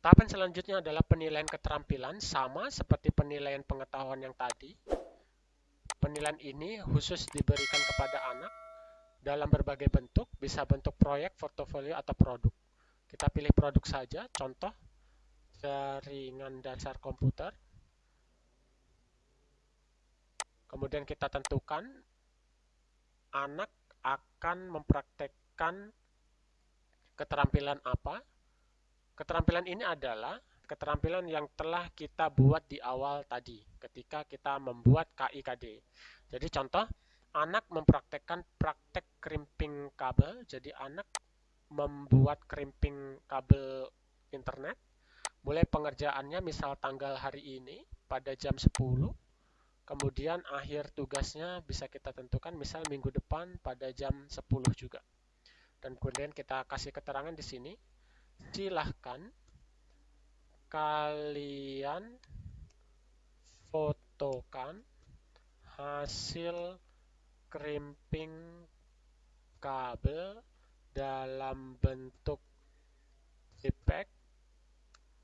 Tahapan selanjutnya adalah penilaian keterampilan, sama seperti penilaian pengetahuan yang tadi. Penilaian ini khusus diberikan kepada anak dalam berbagai bentuk, bisa bentuk proyek, portofolio, atau produk. Kita pilih produk saja, contoh jaringan dasar komputer. Kemudian kita tentukan anak akan mempraktekkan keterampilan apa. Keterampilan ini adalah keterampilan yang telah kita buat di awal tadi ketika kita membuat KIKD. Jadi contoh, anak mempraktekkan praktek crimping kabel. Jadi anak membuat crimping kabel internet. Mulai pengerjaannya misal tanggal hari ini pada jam 10. Kemudian akhir tugasnya bisa kita tentukan misal minggu depan pada jam 10 juga. Dan kemudian kita kasih keterangan di sini silahkan kalian fotokan hasil crimping kabel dalam bentuk JPEG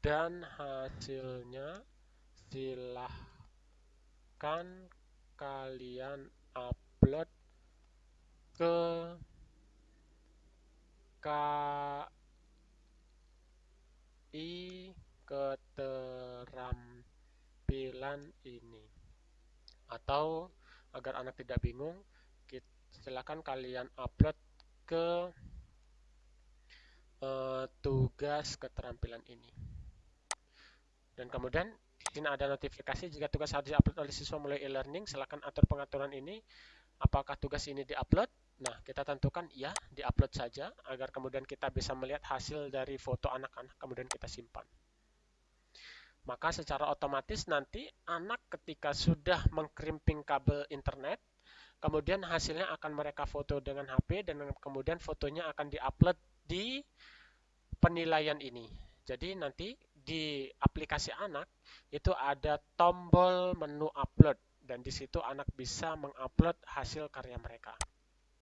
dan hasilnya silahkan kalian upload ke i keterampilan ini. Atau agar anak tidak bingung, silakan kalian upload ke uh, tugas keterampilan ini. Dan kemudian di sini ada notifikasi jika tugas harus diupload oleh siswa mulai e-learning, silakan atur pengaturan ini. Apakah tugas ini diupload? Nah, kita tentukan ya, diupload saja agar kemudian kita bisa melihat hasil dari foto anak-anak kemudian kita simpan. Maka secara otomatis nanti anak ketika sudah mengkrimping kabel internet, kemudian hasilnya akan mereka foto dengan HP dan kemudian fotonya akan diupload di penilaian ini. Jadi nanti di aplikasi anak itu ada tombol menu upload dan di situ anak bisa mengupload hasil karya mereka.